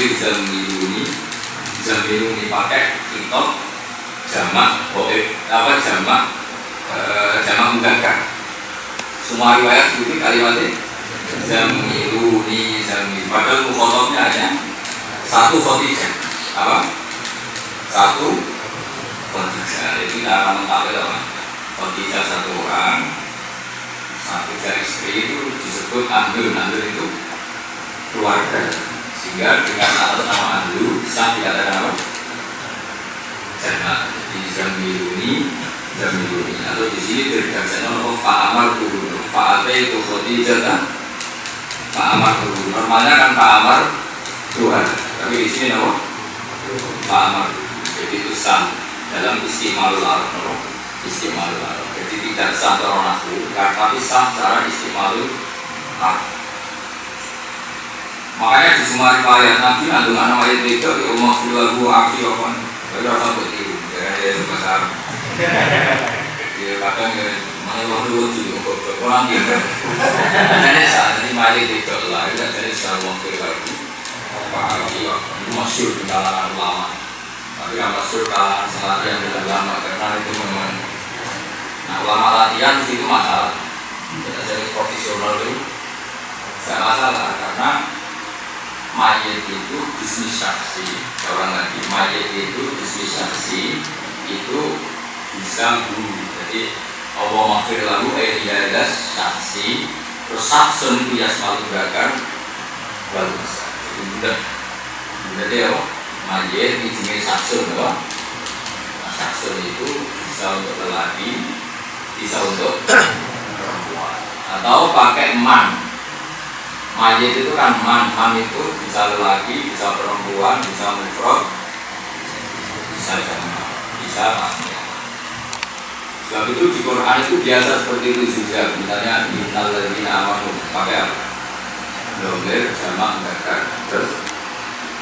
Itu bisa melindungi pakai kitab jamak, boe, apa jamak, e, jamak mudakar. Semua riwayat itu kalimatnya zamiluni zamil. Padahal mukhotobnya hanya satu khotijah. Apa? Satu khotijah. Itu cara mengkawal apa? Khotijah satu orang, satu istri itu disebut andul. Andul itu keluarga. Sehingga dengan atas nama andul bisa dikatakan apa? Jamak di zamiluni zamiluni atau di sini terjadi nama Pak Amar Kudu Pak Ate itu Khadijah Pak Amar Kudu normalnya kan Pak Amar Tuhan. Tapi di sini nama Pak Amar jadi itu sah. Dalam istimewa Arab istimewa Arab. Jadi tidak sah secara nahu tapi sah secara istimewa Arab makanya di semua riwayat Nabi ada nama ayat itu ya Allah filahu afi apa Lalu rasa begitu ya itu bahasa Arab ya kadang ya mana wah lu tuh kok orang gitu jadi saat ini mari itu lah ya jadi sama lagi. Apa ya masyur di kalangan ulama. Tapi yang masyur kalangan salah yang tidak lama karena itu memang nah ulama latihan itu masalah. Kita jadi profesional itu tidak masalah karena mayat itu bisnis saksi orang lagi mayat itu bisnis saksi itu bisa guru jadi Allah maafir lalu ada saksi terus saksun itu ya selalu gerakan bagus itu mudah. Mudah deh oh. Mayat di sini saksun oh saksun itu bisa untuk lelaki bisa untuk perempuan. Atau pakai man mayat itu kan man man itu bisa lelaki bisa perempuan bisa mufrad bisa jamaah bisa masnya sebab itu di Quran itu biasa seperti itu juga misalnya innal ladzina amanu pakai apa? Domir sama mudzakkar terus.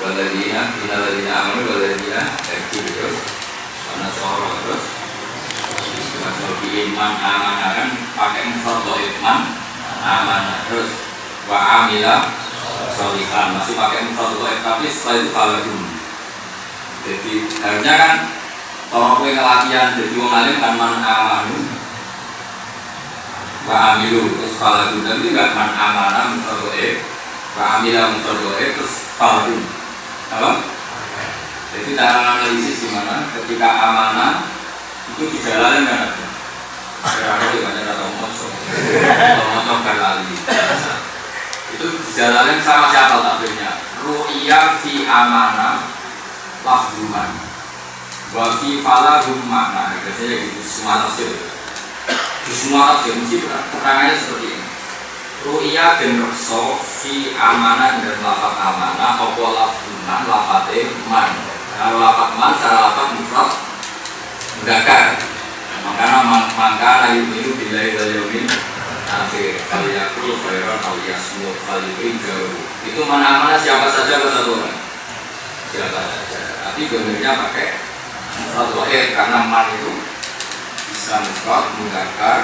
Walladzina innal ladzina amanu walladzina ekib terus. Mana seorang terus. Kalau iman amanah kan pakai mufrad iman amanah terus wa amila solihan masih pakai mufrad tapi setelah itu faladun jadi harusnya kan kalau kue ngelatihan jadi wong alim kan man amanu wa amilu terus faladun tapi enggak man amana mufrad wa amila mufrad terus faladun apa? Jadi cara analisis gimana? Ketika amanah itu dijalankan kan? Ada Kira-kira banyak atau mocok Atau mocok kan lali itu jalannya sama siapa takbirnya ru'ya fi amana lafduman wa fi falahum makna biasanya gitu semua tafsir. Di semua tafsir mesti keterangannya seperti ini. Ru'ya dan rekso fi amana dan lafat amana apa lafduman lafate man. Kalau lafat man cara lafat mufrad makanya maka layu itu bila itu akhir kali aku khairan al yasmur kali jauh itu mana-mana siapa saja orang. Siapa saja. Tapi benernya pakai satu akhir karena man itu bisa mufrad mengakar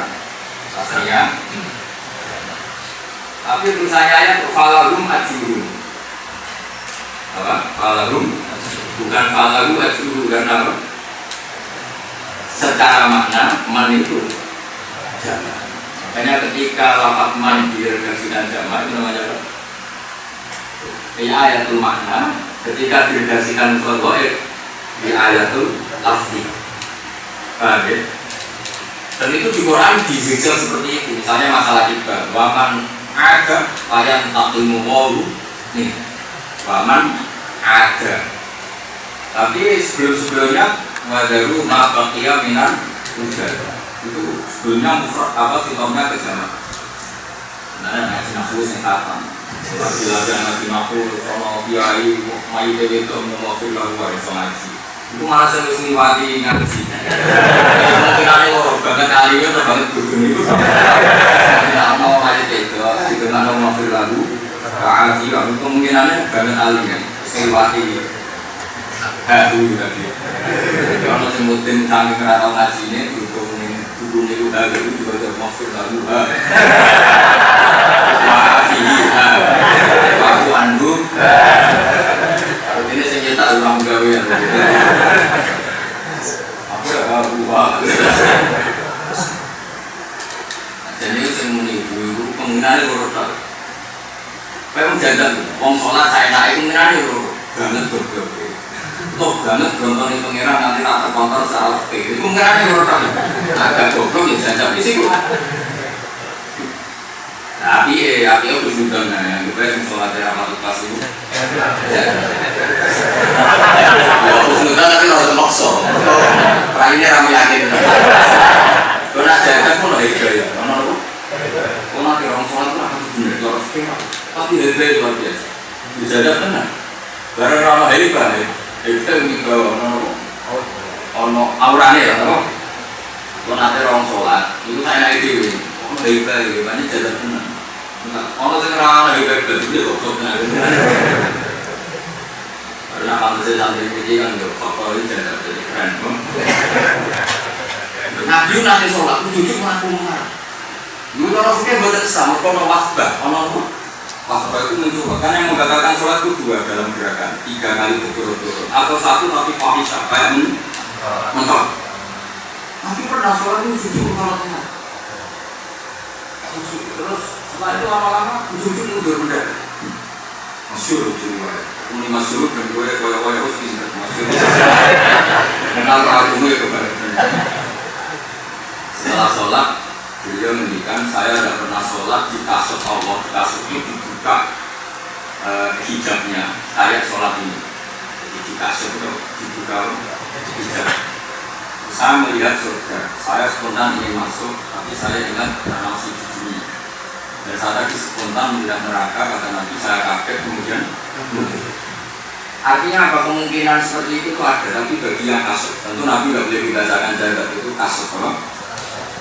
rasanya tapi tulisannya ayat falahum ajurun. Apa? Falahum bukan falahum ajurun dan apa? Secara makna man itu. Jangan Makanya ketika lafaz man diredaksikan jamaah itu namanya apa? Ya ayatul makna ketika diredaksikan mutlaq di ayatul lafzi. Paham ya? Dan itu di Quran dizikir seperti itu. Misalnya masalah kita, waman ada ayat taklimu wawu nih, waman ada. Tapi sebelum-sebelumnya wadaru ma baqiya minan udah Dunia mufrad apa fitomnya ke jamak. Nah, yang sing nafsu sing kapan. Bila ada nanti aku sama kiai mai Dewi itu mau fil lagu wae ngaji. itu malah sing wis liwati ngaji. Mungkin ane loro banget kali itu banget guru niku. tidak mau mai itu itu nanti mau fil lalu ngaji kemungkinannya banget alim kan. Ya. Sing liwati Hahu tadi. Kalau semutin kami kerana ngaji ini, berhubung ini udah itu juga Kalau ini saya nyata ulang Aku ya Jadi menjaga Wong sholat saya naik penggunaan itu Banget goblok Tuh banget gontongi pengiran nanti tak terkontrol secara Itu penggunaan itu roda Agak goblok ya jajak di situ. Tapi eh api aku sudah nah yang gue yang sholat di amal pas itu. Ya. Aku sudah tapi harus makso ini ramai yakin. Nak jaga pun lah itu ya? Mana lu kalau nanti orang sholat pun akan benar kalau tapi hebat luar biasa. Dijaga tenang karena ramah hebat ya itu dibawa ono ono aurane lah kalau nanti orang sholat? Itu saya naik dewi ono hebat ya banyak jaga tenang Ono sing ana hebat betul kok kok benar. Karena saya santri ini kan yo faktor ini jadi jadi keren. Nabi nanti sholat, jujur mengaku mengarah. Dulu kalau fikir kalau ono wasbah itu mencoba. Karena yang membatalkan sholat itu dua dalam gerakan, tiga kali berturut-turut, atau satu tapi fahisah kayak mentok. Nabi pernah sholat itu jujur mengarah Terus setelah itu lama-lama ujung-ujung mundur mendadak. Masyur ujung wae. Ini masyur dan gue kaya-kaya harus pinter. Masyur. Kenal kagumnya kepada Setelah sholat, beliau mendikan saya tidak pernah sholat di kasut Allah. Di kasut itu dibuka uh, hijabnya. Saya sholat ini. Jadi di kasut itu dibuka hijab. Saya melihat surga. Saya spontan ingin masuk, tapi saya ingat karena masih di dunia. Dan saat lagi spontan melihat neraka, kata Nabi, saya kaget kemudian Artinya apa kemungkinan seperti itu tuh ada, tapi bagi yang kasut, tentu Nabi nggak boleh dibacakan jaga itu kasut,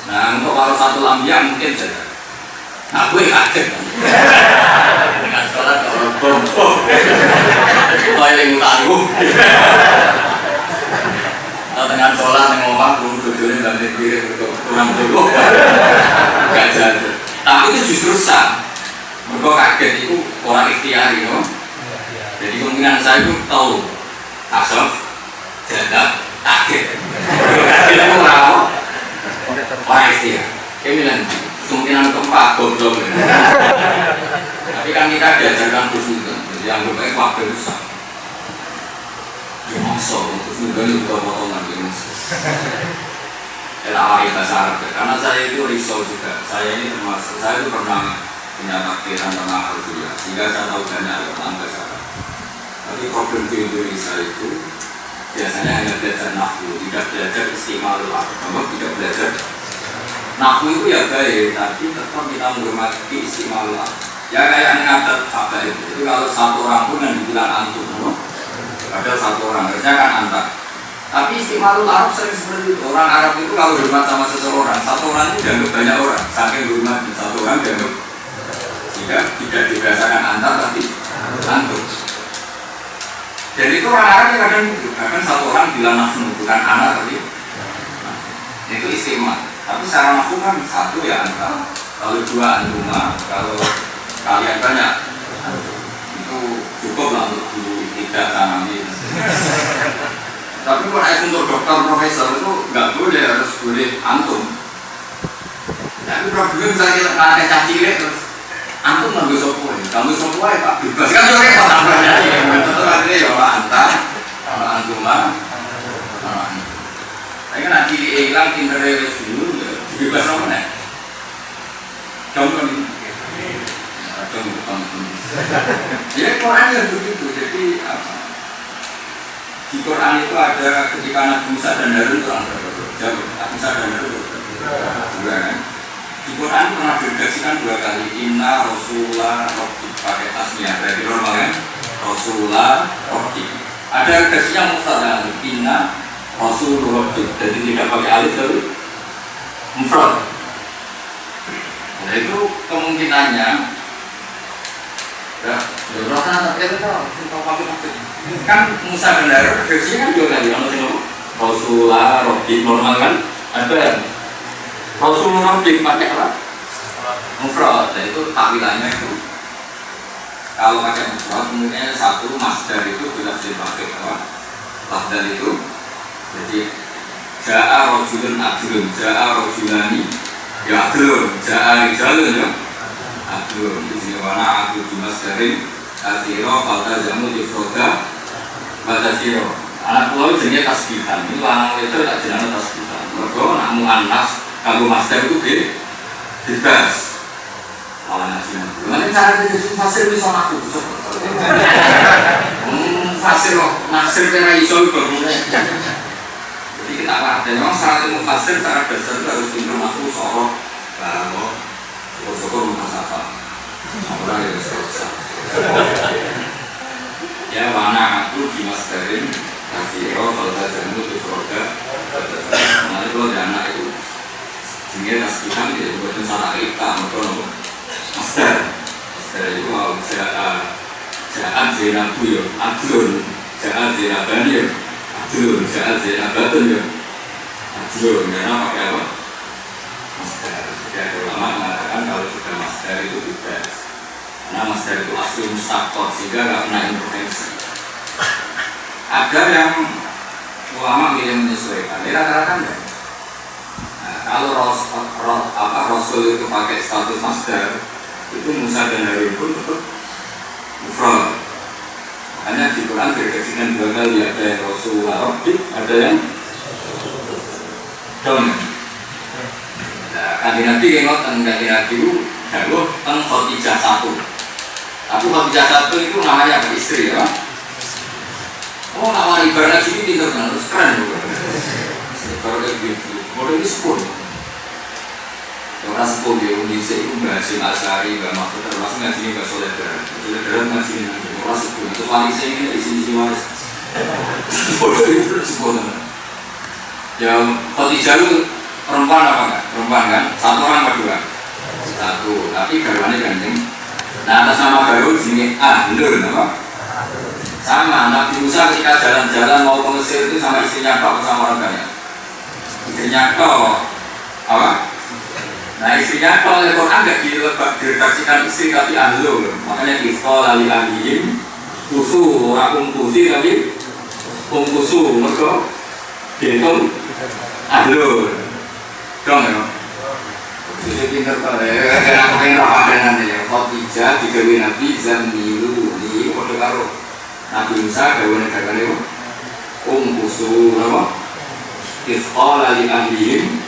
Nah untuk kalau satu lambia mungkin saja. Gue kaget. Dengan sholat kalau bom-bom, yang tangguh. Nah, dengan sholat yang ngomong belum tujuannya banting kiri untuk kurang dulu. Gak jadi tapi itu justru sah. Mereka kaget itu orang ikhtiari no? jadi kemungkinan saya itu tahu. Asal jadak kaget. Kaget itu orang orang ikhtiar. Kayak bilang kemungkinan keempat bodoh tapi kan kita diajarkan khusus jadi yang baik waktu itu sah ya maksa untuk menggani juga potongan ini Elah bahasa Arab. Karena saya itu risau juga. Saya ini termasuk saya itu pernah punya takdiran tentang Alhamdulillah sehingga saya tahu banyak tentang bahasa Arab tapi problem di Indonesia itu biasanya hanya belajar nahwu tidak belajar istimewa kamu tidak belajar nahwu itu ya baik tapi tetap kita menghormati istimewa ya kayak ngadat apa itu itu kalau satu orang pun yang dibilang antum ada satu orang harusnya kan antar tapi istimewa Arab sering seperti itu. Orang Arab itu kalau hormat sama seseorang, satu orang itu dianggap banyak orang. Saking hormat satu orang dianggap jika tidak dirasakan antar tapi antum. Dan itu orang Arab yang kadang bahkan satu orang bilang nafsu bukan anak tapi nah, itu istimewa. Tapi secara nafsu kan satu ya antar, kalau dua antuma, kalau kalian banyak itu cukup lah untuk guru tidak tanami. Tapi kalau untuk dokter profesor itu nggak boleh harus boleh antum. Tapi problemnya misalnya kita ada caci terus antum nggak sopo ya, nggak sopo ya pak bebas kan jadi repot tambahnya ya. Tentu akhirnya ya orang antar, orang antuma, orang. Tapi kan nanti hilang pinter dulu bebas apa nih? Kamu kan kamu kamu. Ya Quran ya begitu. Jadi apa? di Quran itu ada ketika Nabi Musa dan Harun itu orang? Jauh. Nabi Musa dan Harun dua kan? Di Quran pernah diredaksikan dua kali Inna Rasulullah Robi pakai tasnya berarti normal kan? Rasulullah Robi ada redaksinya mufrad Inna Rasulullah Robi jadi tidak pakai alif tapi mufrad. Nah itu kemungkinannya. Ya, ya rasa tak tahu, tahu Kan Musa Harun versinya kan juga kan, yang Rasulullah, Robi normal kan, ada. Rasulullah Robi pakai apa? Mufrad, nah itu takwilannya itu kalau pakai mufrad mungkin satu masdar itu bisa dipakai apa? Masdar itu jadi Ja'a rojulun adlun, ja'a rojulani ya adlun, ja'a rijalun ya adlun Di sini warna adlun di masdarin Asiro, falta jamu, difroda, Bata siro Anak pulau jenisnya tasbihan Ini lanang itu tak jenis tasbihan Mereka nak anas Kalau masdar itu bebas malah ngasih nanti. Mana cara jadi fasir bisa aku? Hmm, fasir kok, nasir kena iso bangunnya. Jadi kita dan memang syarat ilmu fasir secara dasar itu harus aku sorok, kalau syukur rumah. Orang yang selesai. Ya mana aku di masdarin kasih kalau saya jamu di produk. Nanti kalau ada anak itu, sehingga tasbihan itu bukan salah kita, mereka Master Master itu mau jahat Jahat ya Adlun Jahat zinaban ya Adlun Jahat zinabatun ya. Adlun Karena pakai apa? Master Jadi ada ulama mengatakan kalau sudah master itu bebas. Karena master itu asli mustakot Sehingga nggak pernah intervensi. Ada yang ulama milih menyesuaikan? Ini rata-rata enggak Nah, kalau ros, apa, Rasul itu pakai status master itu Musa dan Harun pun tetap mufrad hanya di Quran dengan dua kali ada yang Rasulullah Rabbi ada yang Don. Nah, kanji Nabi yang ngoten kanji Nabi itu jauh tentang Khotijah satu. Tapi Khotijah satu itu namanya apa? istri ya Oh, nama ibarat sini tidak terus keren Kalau kayak gitu, model ini sepuluh Orang sepuh di Indonesia itu bahasa Asari, Mbak Mahfud, termasuk ngaji Mbak Soledar. Soledar ngaji ini orang sepuh. Itu warisnya ini di sini sini waris. Bodoh itu sepuh teman. Ya, Khotijah itu perempuan apa enggak? Perempuan kan? Satu orang apa dua? Satu. Tapi garwannya gandeng. Nah atas nama baru sini Ahlul, apa? Sama, Nabi Musa ketika jalan-jalan mau ke Mesir itu sama istrinya Pak sama orang banyak. Istrinya kok apa? Nah istrinya kalau oleh Quran nggak dilebak diredaksikan istri tapi ahlu Makanya ikhto lali ahlihim Kusu, orang umkusi tapi Umkusu, mereka Dihitung ahlu Dong ya? Jadi pinter kok ya Kenapa pengen apa dengan ya. Khotijah digawe Nabi Zamilu Ini kode karo Nabi Musa gawe negara ini Umkusu, apa? Lali ahlihim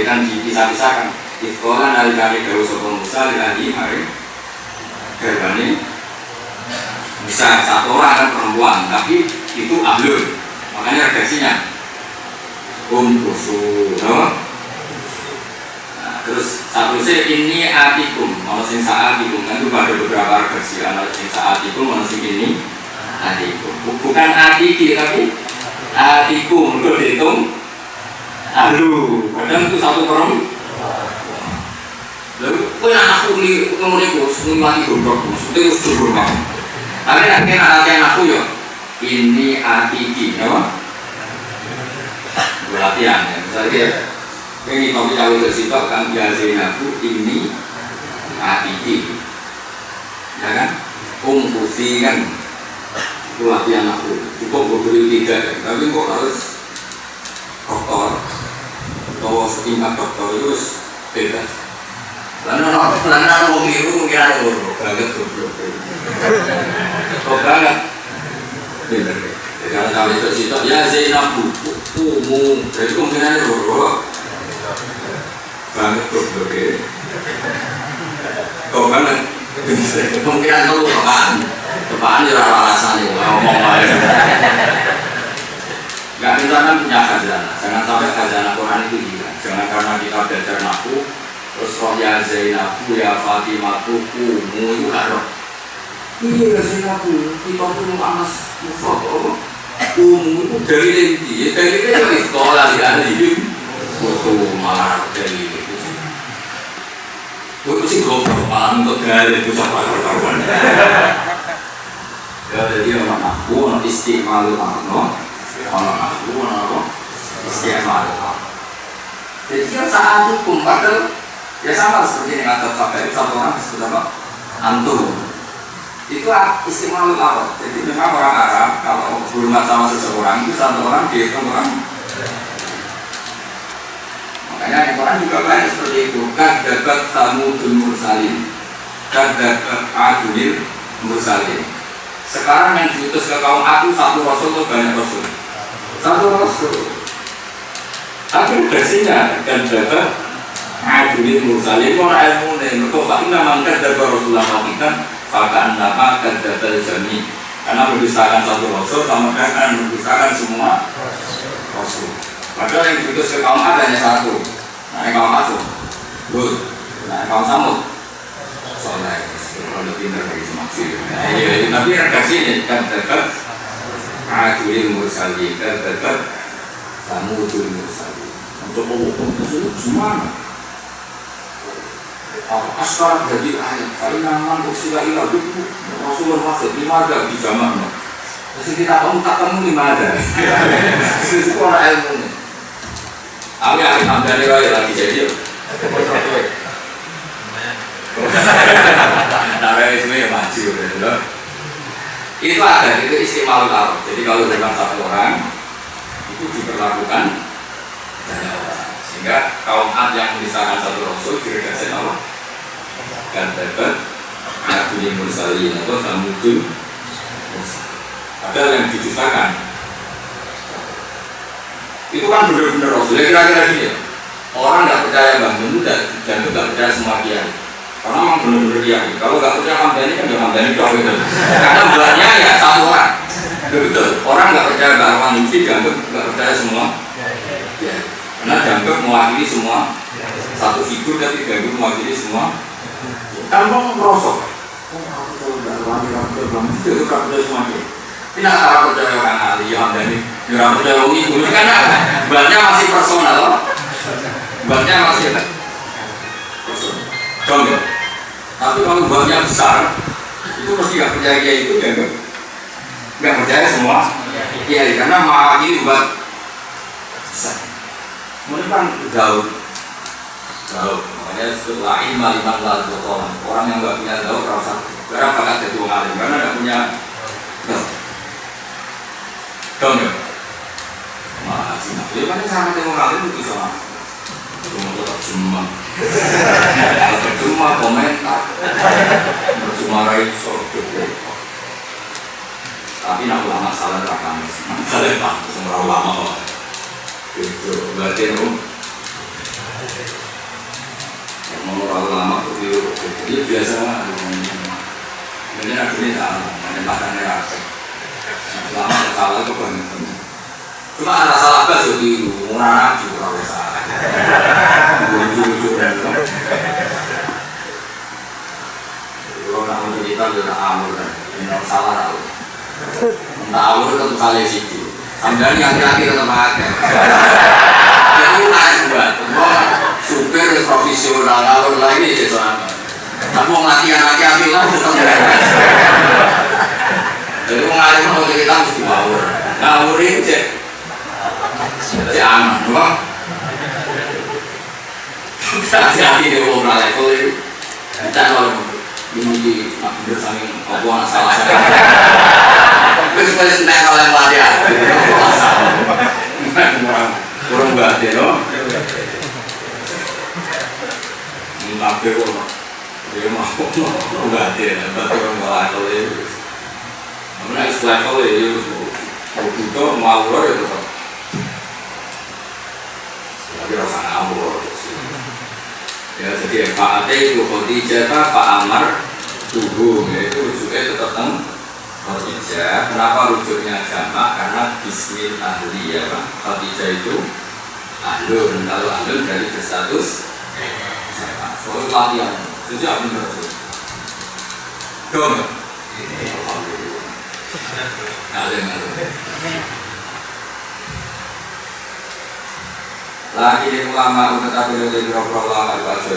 Ini kan dipisah-pisahkan Di dari kami Dawa Sopo Musa Lagi hari Gerbani Bisa satu orang kan perempuan Tapi itu ahlul Makanya redaksinya Um kusu no? Terus satu sih ini atikum Kalau sing saatikum kan itu ada beberapa redaksi Kalau sing saatikum Kalau sing ini atikum Bukan atiki tapi atikum Itu dihitung Aduh, kadang itu satu orang. Lalu, kau yang aku ini ngomong itu, semua lagi goblok, itu sudah kamu. Tapi nanti anak aku ya, ini atiki, ya Latihan ya, misalnya ini kau bisa udah situ kan biasain aku ini atiki, ya kan? Umpusi kan, itu latihan aku. Cukup beli tiga, tapi kok harus itu bebas. Lalu mau biru mungkin ada orang banget goblok. Kok bener. Kalau kami itu situ ya Zainab umu jadi kemungkinan ada kok ya alasan ngomong aja. Kan punya jangan sampai Quran itu. Jangan karena kita belajar naku, terus roh ya Zainabu ya Fatimatu kumu itu gak roh. Iya Zainabu, kita tuh anas mufrad. Kumu itu dari inti, ya dari itu dari sekolah di ahli. Itu malah dari itu. Gue sih goblok malah untuk gaya itu sama kawan Ya jadi orang aku orang istimewa no, orang aku orang istimewa Jadi yang saat hukum padahal ya sama seperti yang ada sampai satu orang disebut apa? Antum. Itu istimewa ulama. Jadi memang orang Arab kalau hormat sama seseorang itu satu orang dihitung orang. Makanya Quran juga banyak seperti itu. Kan dapat tamu mursalin. Kan dapat adunil mursalin. Sekarang yang diutus ke kaum aku satu rasul atau banyak rasul? Satu rasul tapi versinya kan dapat adunil mursalin orang ilmu nih pak nama kan dapat rasulullah kita bahkan nama kan dapat jami karena mendustakan satu rasul sama kan mendustakan semua rasul Padahal yang diutus ke kaum hanya satu. Nah, yang kaum masuk, Lut. Nah, yang kaum Samud, Soleh. Kalau pintar dari semaksi. Iya, tapi ini kan tetap Adil Mursali, kan Samudul Mursali. Untuk umum itu semua. Askar jadi ayat, kalau nama usia ilah itu Rasulullah masuk lima ada di zaman. Terus kita tahu tak temu lima ada. Itu orang ilmu. Aku yang hamdani wae lagi jadi. Nah, itu ya maju gitu. Itu ada, itu istimewa. Jadi kalau dengan satu orang itu diperlakukan. Sehingga kaum Ad yang misalkan satu rasul diredaksi Allah dan dapat Nabi Mursalin atau Samudul Padahal yang didustakan itu kan benar-benar Rasul. Ya kira-kira ya. Orang nggak percaya Mbah Mun dan dan nggak percaya semua kiai. Karena memang benar-benar kiai. Kalau nggak percaya Hamdani kan ya Hamdani doang gitu. Karena buatnya ya satu orang. Betul. Orang nggak percaya Arwan Lutfi dianggap nggak percaya semua. Karena dianggap mewakili semua satu figur tapi dianggap mewakili semua. Tanpa merosok. Itu kan percaya semua kiai. Ini orang percaya orang ahli Hamdani Ya percaya wong ibu ini kan bannya masih personal. Bannya masih personal. Contoh. Tapi kalau bannya besar, itu mesti nggak percaya dia itu ya nggak percaya semua. Iya, karena mewakili buat besar. Mereka kan jauh. Makanya setelah iman iman lalu orang. Orang yang nggak punya jauh rasa karena bakat jadi orang alim karena nggak punya jauh. Contoh. Masih nah, ya kan sangat tengok kali itu bisa Cuma tetap cuma. Cuma komentar. Cuma raih sorot Tapi nak ulama salah rakan Salah pak, semua ulama berarti itu Mau ulama itu Dia biasa Ini akhirnya salah Menempatkannya rasa Ulama salah itu banyak Cuma ada salah bas ya biru, anak juga. Kalau salah. Kalau nak mencerita juga amur ini salah aku. Nah amur itu kali situ. Ambil yang terakhir tetap ada. Jadi naik buat, supir profesional alur lagi itu apa? Kamu latihan latihan bilang tetap Jadi mengalir mau cerita mesti ngawur. Ngawur ini cek jadi aman, bang. Hati-hati di umrah level itu. Kita kalau ini saya. Terus pas kalau yang Kurang ya, Ini tapi kok dia mau enggak dia, tapi orang level itu. Namun level itu, itu mau ya tetap tapi rasa ngawur ya jadi Pak Ate itu Khadijah Pak Amar tubuh ya itu rujuknya tetap teng Khadijah. Kenapa rujuknya jamak? Karena bismil ahli ya Pak. Khadijah itu ahlun kalau ahlun dari berstatus jamak. Soal latihan sejak benar tuh dong. Alhamdulillah. Alim, lagi di ulama umat tapi dari beberapa ulama itu aja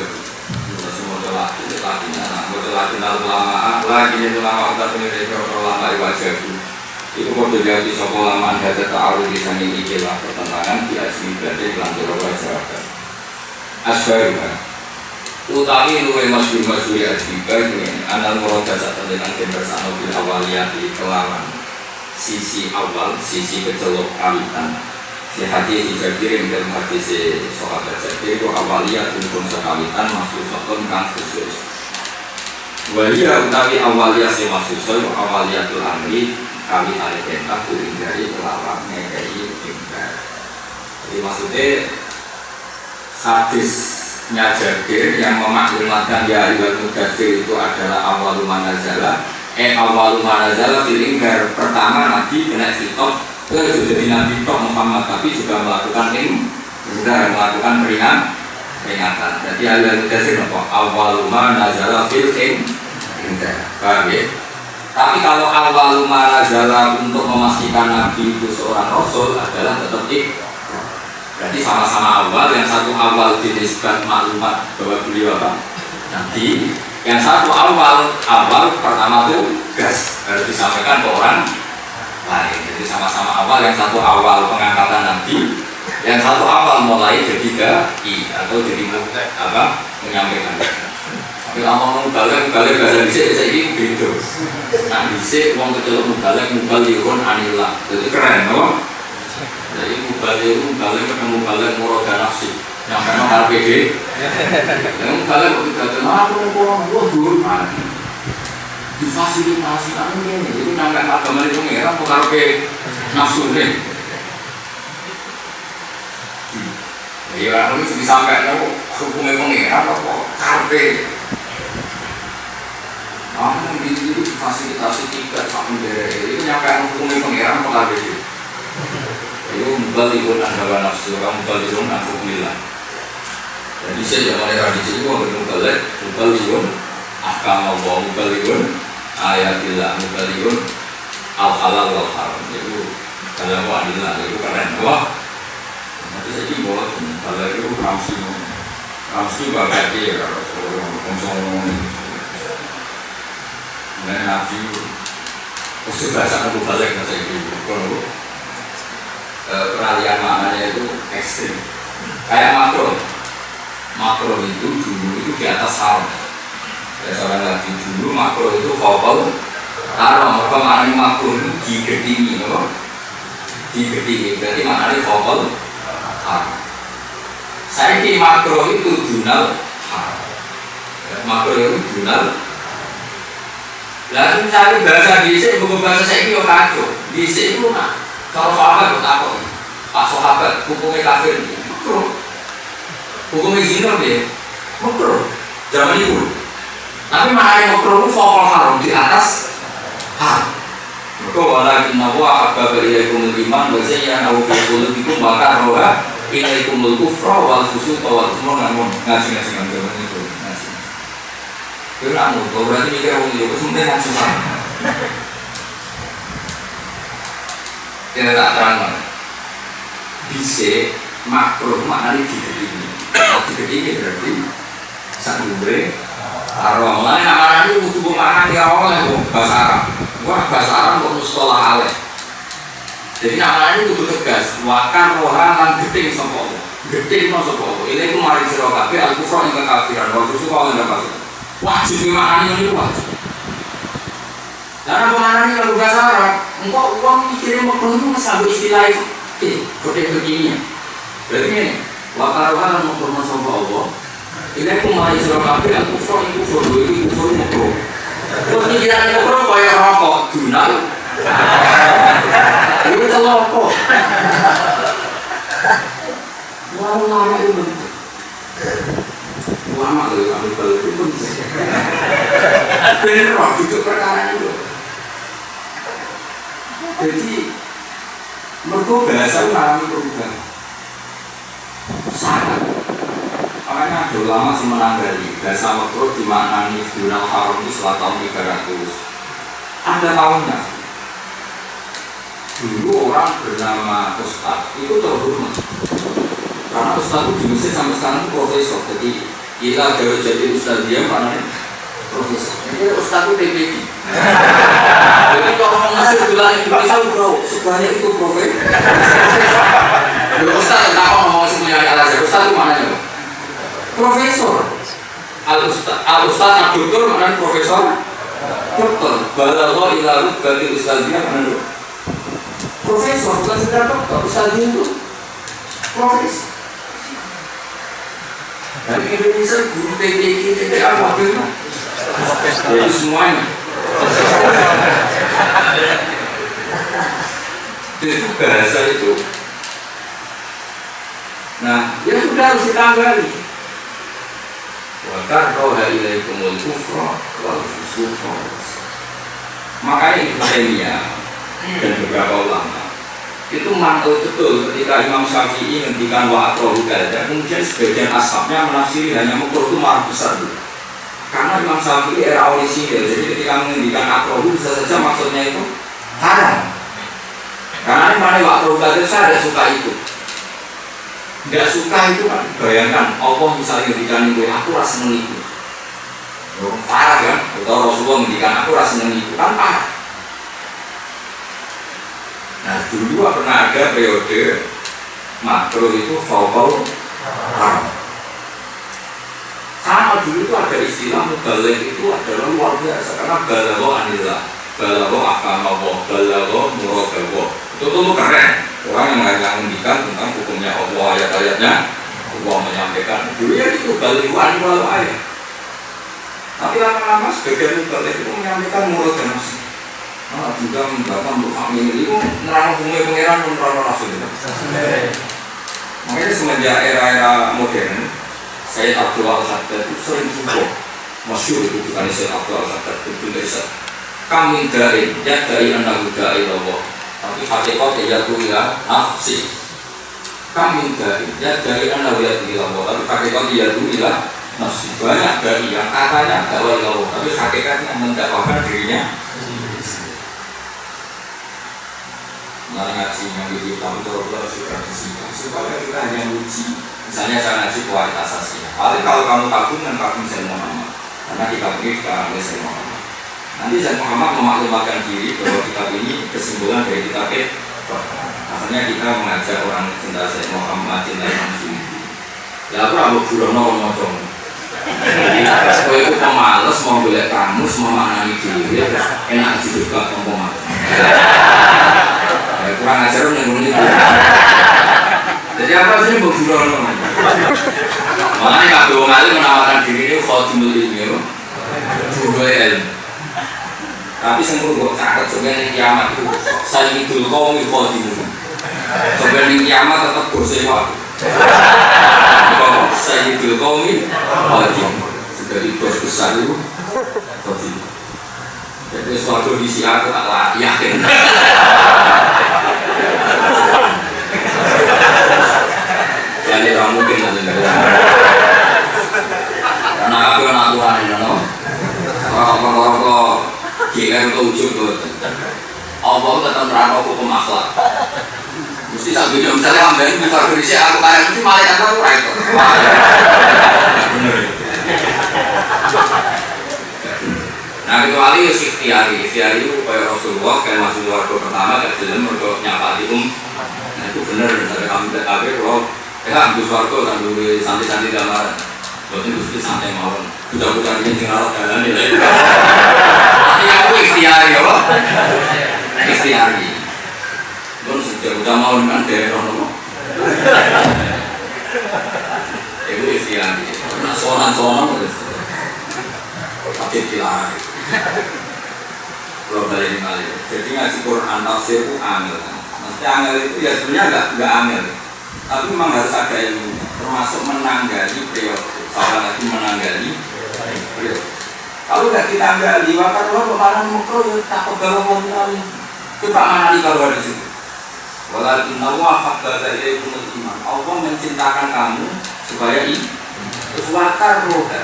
semua lagi lagi nah buat lagi lama. Lagi ini lama kita punya dari lama wajah itu kode jadi sopo lama anda tahu di sana ikilah pertentangan di asli berarti lanjut wajah asbaruha utawi luwe masyhur ya asbika ini. Anal murada saat dengan bersama bil awaliyati kelawan. Sisi awal sisi kecelok kawitan si hati si jabir yang dalam hati si sahabat jabir itu awaliyat pun sekawitan maksud sokon kang khusus. Walia utawi awaliyat si maksud so awaliyatul amri kami alih perintah kuring dari ngekei perintah jadi maksudnya hadisnya Jabir yang memaklumatkan ya Iwan Mudathir itu adalah awal manazala eh awal manazala filinggar pertama Nabi kena sitok ke jadi Nabi Tok Muhammad tapi juga melakukan ini juga melakukan peringat peringatan. Jadi Iwan Mudathir apa awal manazala filinggar paham ya? Tapi kalau awal manazala untuk memastikan Nabi itu seorang Rasul adalah tetap ik Berarti sama-sama awal, yang satu awal dinisbat maklumat bahwa beliau apa? Nanti yang satu awal, awal pertama itu gas. Harus disampaikan ke orang awal, yang satu awal pengangkatan nanti, yang satu awal mulai jadi i atau jadi apa menyampaikan. Tapi kalau mau balik balik bahasa bisa bisa ini gitu. Nah bisa uang balik mau balik anillah, jadi keren, no? Jadi mubalik mubalik ketemu balik muroda nafsi yang memang RPD. Yang mubalik kok tidak tahu aku mau pulang gua dulu? Difasilitasi kamu ini, itu nangkep agama itu ngira mau karpe nafsu nih. Ya, itu disampaikan aku hukumnya pengira apa karpe. Kamu di fasilitasi tiga sampai dari itu nyampe hukumnya pengiran apa karpe itu? Mubalihun anda nafsu kamu mubalihun an hukumillah dan di sini zaman tradisi itu ada mubalik mubalihun ahkam Allah mubalihun ayatillah mubalihun al halal wal haram. Itu kalau adillah itu keren. Wah nanti saya ini boleh kalau itu ramsi ramsi bagai dia kalau konsol Nah, nabi, usia bahasa aku balik nggak saya kalau peralihan maknanya itu ekstrim. Kayak makro. Makro itu dulu itu di atas haram. Ya seorang lagi dulu makro itu vokal haram. Apa maknanya makro itu digedingi no? Digedingi berarti maknanya vokal haram. Saya di makro itu dunal haram. Makro itu dunal lalu cari bahasa sini buku bahasa saya ini kacau. Sini itu nah kalau sahabat takut. Pak sahabat hukumnya kafir. Makro. Hukumnya zina dia. Makro. Zaman itu. Tapi mana yang makro itu fakol haram di atas haram maka walakin nawa akbar ilaikum iman wa zayyanahu fi qulubikum wa karaha ilaikum al-kufra wal fusuq wal isyan namun ngaji-ngaji nang itu ngaji. Itu nak berarti mikir wong itu sebenarnya susah. Kita tak terang bisa makro maknanya digedingi digedingi berarti sanggure arwah lain nama ini butuh makan ya oleh bahasa Arab wah bahasa Arab kok sekolah aleh jadi nama ini butuh tegas wakan rohan lan gedeng sopo gedeng no sopo ini itu mari siro kafe al kufra yang kekafiran. Waktu itu kalau nggak kafir wajib makan ini wajib. Karena penganan ini kalau bahasa Arab engkau uang mikirin mau keluar sampai istilah itu. Eh kode begini berarti ini wakaruhan mau Allah ini aku mulai surah kafe aku kufur ini kufur ini kufur makro terus pikiran makro kayak rokok dunal ini telokok lama-lama itu bentuk lama loh kami balik itu bentuk bener itu perkara itu. Jadi mereka bahasa mengalami perubahan. Sangat makanya ada ulama semenang dari bahasa makro dimaknani Dunal Haram itu setelah tahun 300 ada tahunnya dulu orang bernama Ustad itu terhormat karena Ustad itu di Mesir sampai sekarang profesor jadi Ila gawe jadi ustaz dia mana profesor. Ini ustaz itu TPD. Jadi kalau orang Mesir bilang Indonesia bro, sebenarnya itu profesor. Ustaz tak mau ngomong semuanya al Ustaz itu mana ya? Profesor. Al Ustaz, Al Doktor mana profesor? Doktor. Balagho ila rubati ustaz dia mana? Profesor bukan sekedar dokter, ustaz dia itu profesor. Dari Indonesia guru TPD, TPD apa? Jadi semuanya. itu bahasa itu. Nah, ya sudah harus ditanggali. Kau ilaikumul kufra wal fusuqa. Makanya Ibnu Taimiyah dan beberapa ulama. Itu mantul betul ketika Imam Syafi'i ngendikan wa atrohu dan kemudian sebagian ashabnya menafsiri hanya mukul itu marah besar dulu karena Imam Syafi'i era orisinil jadi ketika mengendikan akrohu bisa saja maksudnya itu haram. Karena ini mana waktu itu saya tidak suka itu tidak suka itu kan bayangkan Allah misalnya ngendikan itu aku rasa seneng itu. Parah kan? Atau Rasulullah ngendikan aku rasa seneng kan parah. Nah dulu pernah ada periode makro itu faukau haram? Sama dulu itu ada istilah mubalik itu adalah luar biasa. Karena balago anillah balago akamawo balago muradawo itu tuh keren orang mendikan tentang hukumnya Allah ayat-ayatnya Allah menyampaikan. Dulu ya itu balik anillah ayat tapi lama-lama sebagian mubalik itu menyampaikan murad dan nafsu Nah, juga membaca untuk kami itu nerang hukumnya pangeran nerang nafsu makanya semenjak era-era modern saya Abdul Al-Haddad itu sering jumpa masyur itu bukan Syed Abdul Al-Haddad itu bisa kami dari ya dari anak dari Allah tapi hakikat ya tuh ya? Nafsi kami dari ya dari anak ya dari Allah tapi hakikat ya tuh ya? Nafsi banyak dari yang katanya dakwah Allah tapi hakikatnya mendakwakan dirinya. Nah, ngaji yang di tahu terus sudah disingkat supaya kita hanya uji misalnya saya ngaji kualitas asasinya paling kalau kamu kagum dan kagum saya Muhammad karena kitab ini kita saya Muhammad nanti saya Muhammad memaklumatkan diri bahwa kitab ini kesimpulan dari kitab akhirnya kita mengajak orang cinta saya Muhammad cinta Imam Suyuti ya aku rambut burono ngomong Kalau itu pemalas mau boleh kamu semua maknani diri enak juga ngomong kurang ajar yang itu. Jadi apa sih mau burono makanya alim menawarkan diri ini khotimul ilmi dua ilmu tapi sing perlu catat sebenarnya kiamat itu. Saya itu kaum khotimul sebenarnya kiamat tetap bersewa saya itu kaum khotimul sebagai bos besar itu khotimul jadi suatu di aku tak yakin jadi orang mungkin nanti karena aku yang aturan ini no orang-orang GM ke ujung tuh Allah tetap nerangno hukum akhlak mesti tak video misalnya ambil bisa berisi aku kayak mesti malaikat aku right Nah kecuali ya ikhtiari, ikhtiari itu kayak Rasulullah kayak masuk warga pertama gak jelas mereka nyapa di um. Nah itu benar dari kami akhir kalau ya ambil warga kan dulu santai-santai gambaran. Berarti itu santai mawon. Budak-budak ini tinggal jalan ya. Tapi aku ikhtiari ya pak. Ikhtiari. Lu sejak udah mau kan daerah nopo. Itu ikhtiari. Nah sonan-sonan tapi dilarang. Kalau balik kali. Jadi ngaji Quran tafsir itu angel. Maksudnya angel itu ya sebenarnya nggak nggak angel. Tapi memang harus ada ilmu. Termasuk menanggali periode. Salah lagi menanggali periode. Kalau nggak ditanggali, maka kalau kemarin mukro ya tak pegawa kali. Coba mana di kalau di situ. Walakin Allah dari iman. Allah mencintakan kamu supaya ini. Wakar roda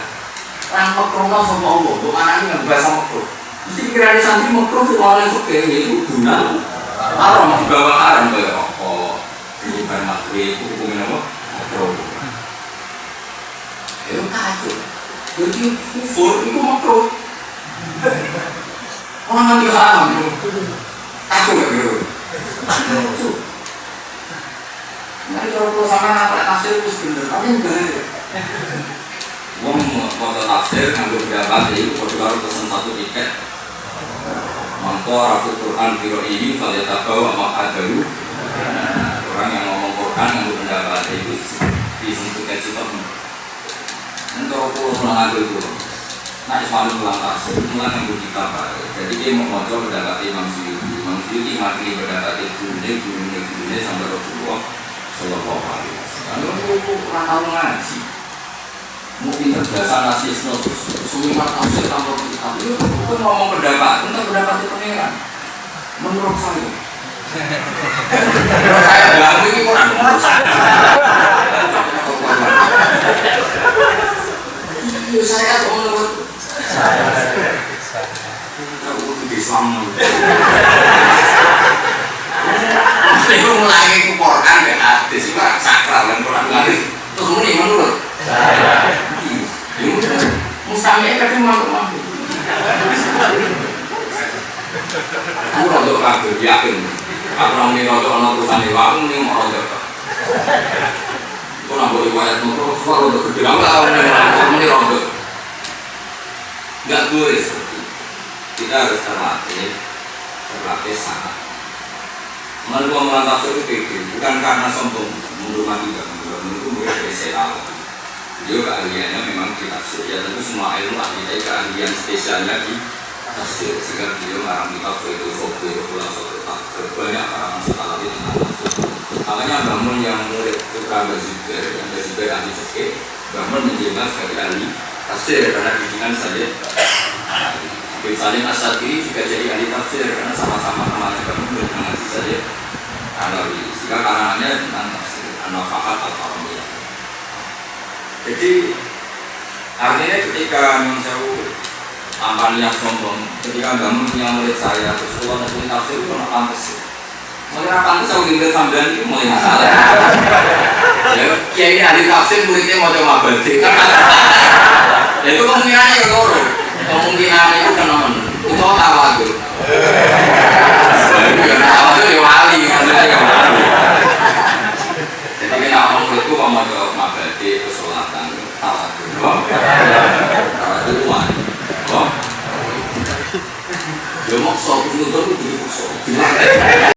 orang makrono sama Allah, untuk anak ini bahasa makro. Mesti pikiran santri makro itu orang yang suka itu guna. Haram di bawah haram kayak rokok, ini makro itu hukumnya apa? Makro. Itu kacau. Jadi kufur itu makro. Orang mati haram. Kacau gak gitu? Nanti kalau sama anak nafsir itu bener, tapi enggak. Wong foto tafsir nganggo pendapat itu kudu karo pesen satu tiket. Mangko rafu Quran biro ini kalau tahu mak adalu. Orang yang ngomong Quran nganggo pendapat itu disentuh kayak Untuk pulau pulang itu. Nah, Ismail pulang tafsir, pulang nganggo kitab. Jadi dia mau ngobrol pendapat Imam Syuuti. Imam pendapat itu, dia guru guru sampai Rasulullah Sallallahu Alaihi Wasallam. Lalu orang tahu ngaji mungkin terbiasa nasi snow semua tafsir tanpa itu itu ngomong pendapat tentang pendapat itu menurut saya menurut saya ganggu ini kurang menurut saya kok aku mulai hadis itu sakral dan Quran hadis terus ini menurut? Mustami kadang mampu-mampu. Aku kabeh yakin. Aku nang ini rodo ana urusan iki, aku ning mau rodo. Kok nang boleh wayat motor, kok rodo gede aku tahu ning rodo. Enggak boleh. Seperti itu. Kita harus terlatih, terlatih sangat. Menurut orang tafsir itu bukan karena sombong, menurut tidak menurut menurut mereka Allah beliau keahliannya memang di tafsir ya tentu semua ilmu ahli tapi keahlian spesialnya di tafsir sehingga beliau ngarang kitab itu sobe pula sobe tafsir banyak setelah itu tentang tafsir makanya bangun yang murid putra Yang Bazubair ahli fikih bangun menjelas dari ahli tafsir karena bikinan saja Habib Salim juga jadi ahli tafsir karena sama-sama temannya bangun mengaji saja Alawi sehingga karangannya tentang tafsir An-Nafahat Al-Faramiyah jadi artinya ketika Imam Sewu tanpa niat sombong, ketika bangun punya murid saya, terus keluar dari tafsir itu pantas. Mulai pantas aku tinggal sambilan itu mulai masalah. Kiai ini ahli tafsir muridnya mau coba berarti. Ya itu kemungkinannya ya loro. Kemungkinan itu kan non. Itu tahu aku. Ya tahu itu ya wali, maksudnya ya wali. Jadi kita ngomong muridku mau coba mabadi kesolatan tawadhu. Tawadhu itu wani. Oh. Ya mau sok itu tuh